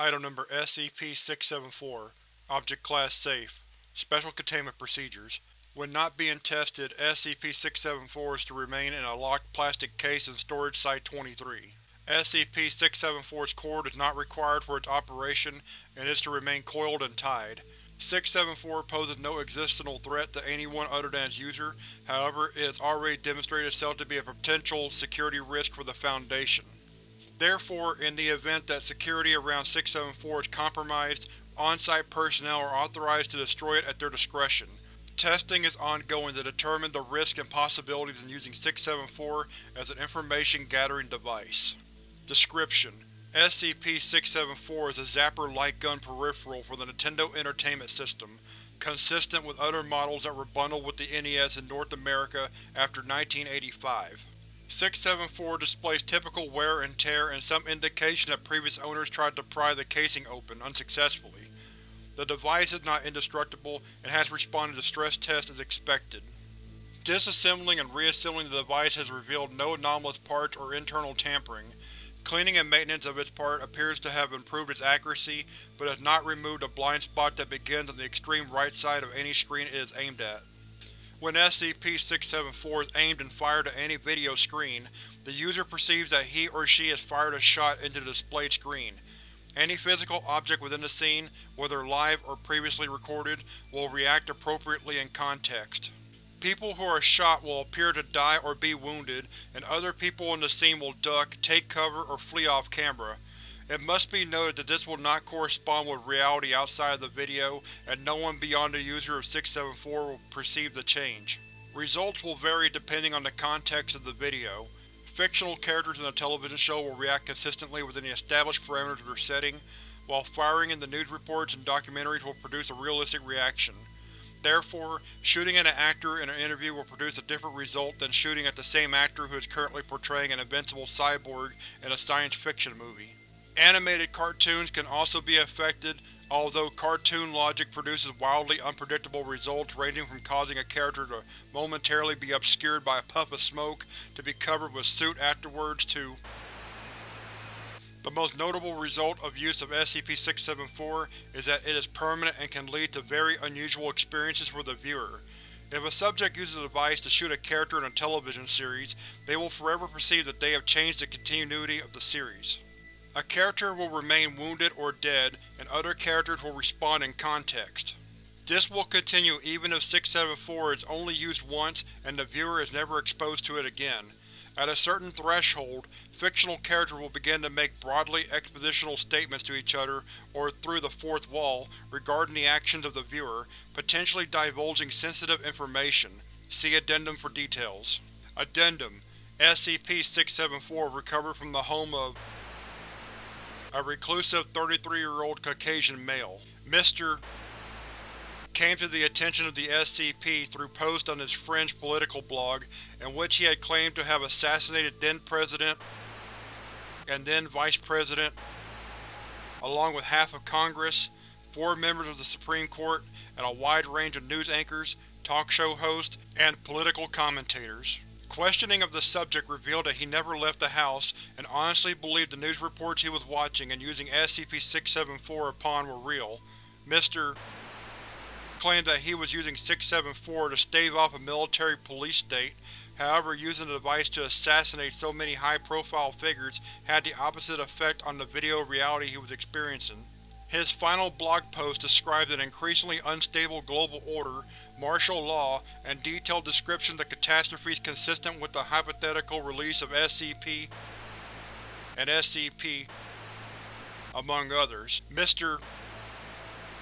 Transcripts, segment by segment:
Item Number SCP-674 Object Class Safe Special Containment Procedures When not being tested, SCP-674 is to remain in a locked plastic case in Storage Site-23. SCP-674's cord is not required for its operation and is to remain coiled and tied. 674 poses no existential threat to anyone other than its user, however it has already demonstrated itself to be a potential security risk for the Foundation. Therefore, in the event that security around 674 is compromised, on-site personnel are authorized to destroy it at their discretion. Testing is ongoing to determine the risks and possibilities in using 674 as an information-gathering device. Description: SCP-674 is a Zapper light gun peripheral for the Nintendo Entertainment System, consistent with other models that were bundled with the NES in North America after 1985. 674 displays typical wear and tear and some indication that previous owners tried to pry the casing open, unsuccessfully. The device is not indestructible and has responded to stress tests as expected. Disassembling and reassembling the device has revealed no anomalous parts or internal tampering, Cleaning and maintenance of its part appears to have improved its accuracy, but has not removed a blind spot that begins on the extreme right side of any screen it is aimed at. When SCP-674 is aimed and fired at any video screen, the user perceives that he or she has fired a shot into the displayed screen. Any physical object within the scene, whether live or previously recorded, will react appropriately in context. People who are shot will appear to die or be wounded, and other people in the scene will duck, take cover, or flee off camera. It must be noted that this will not correspond with reality outside of the video, and no one beyond the user of 674 will perceive the change. Results will vary depending on the context of the video. Fictional characters in the television show will react consistently within the established parameters of their setting, while firing in the news reports and documentaries will produce a realistic reaction. Therefore, shooting at an actor in an interview will produce a different result than shooting at the same actor who is currently portraying an invincible cyborg in a science fiction movie. Animated cartoons can also be affected, although cartoon logic produces wildly unpredictable results ranging from causing a character to momentarily be obscured by a puff of smoke to be covered with soot afterwards to the most notable result of use of SCP-674 is that it is permanent and can lead to very unusual experiences for the viewer. If a subject uses a device to shoot a character in a television series, they will forever perceive that they have changed the continuity of the series. A character will remain wounded or dead, and other characters will respond in context. This will continue even if 674 is only used once and the viewer is never exposed to it again. At a certain threshold, fictional characters will begin to make broadly expositional statements to each other or through the fourth wall regarding the actions of the viewer, potentially divulging sensitive information. See Addendum for details. Addendum SCP-674 recovered from the home of a reclusive 33-year-old Caucasian male. Mr came to the attention of the SCP through posts on his fringe political blog in which he had claimed to have assassinated then-President and then-Vice President, along with half of Congress, four members of the Supreme Court, and a wide range of news anchors, talk show hosts, and political commentators. Questioning of the subject revealed that he never left the house, and honestly believed the news reports he was watching and using SCP-674 upon were real. Mr claimed that he was using 674 to stave off a military police state, however using the device to assassinate so many high-profile figures had the opposite effect on the video reality he was experiencing. His final blog post described an increasingly unstable global order, martial law, and detailed descriptions of catastrophes consistent with the hypothetical release of SCP and SCP, among others. Mr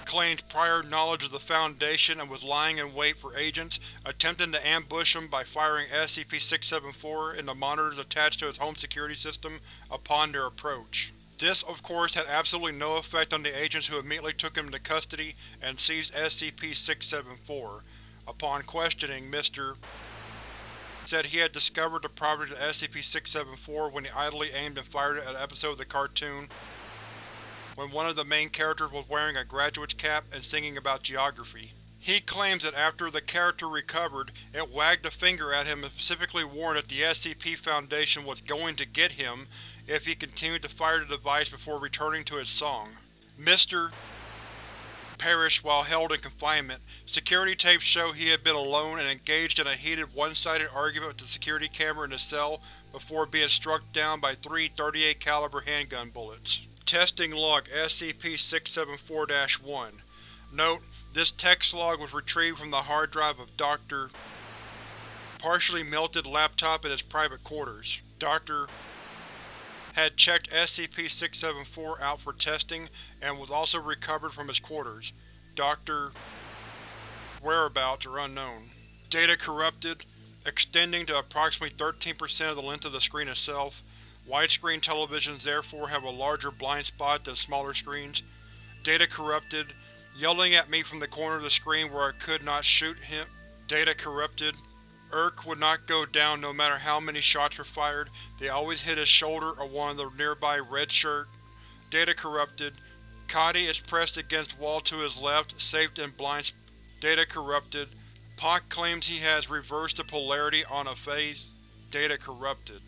claimed prior knowledge of the Foundation and was lying in wait for agents, attempting to ambush them by firing SCP-674 into monitors attached to its home security system upon their approach. This, of course, had absolutely no effect on the agents who immediately took him into custody and seized SCP-674. Upon questioning, Mr. said he had discovered the property of SCP-674 when he idly aimed and fired it at an episode of the cartoon when one of the main characters was wearing a graduate's cap and singing about geography. He claims that after the character recovered, it wagged a finger at him and specifically warned that the SCP Foundation was going to get him if he continued to fire the device before returning to its song. Mr. perished while held in confinement. Security tapes show he had been alone and engaged in a heated one-sided argument with the security camera in the cell before being struck down by three 38 caliber handgun bullets. Testing Log SCP-674-1 Note: This text log was retrieved from the hard drive of Dr. partially melted laptop in his private quarters. Dr. had checked SCP-674 out for testing and was also recovered from his quarters. Dr. whereabouts are unknown. Data corrupted, extending to approximately 13% of the length of the screen itself. Widescreen televisions therefore have a larger blind spot than smaller screens. Data corrupted, yelling at me from the corner of the screen where I could not shoot him. Data corrupted. Kirk would not go down no matter how many shots were fired, they always hit his shoulder or one of the nearby red shirt. Data corrupted. Kadi is pressed against wall to his left, safe in blind Data corrupted. Pak claims he has reversed the polarity on a phase. Data corrupted.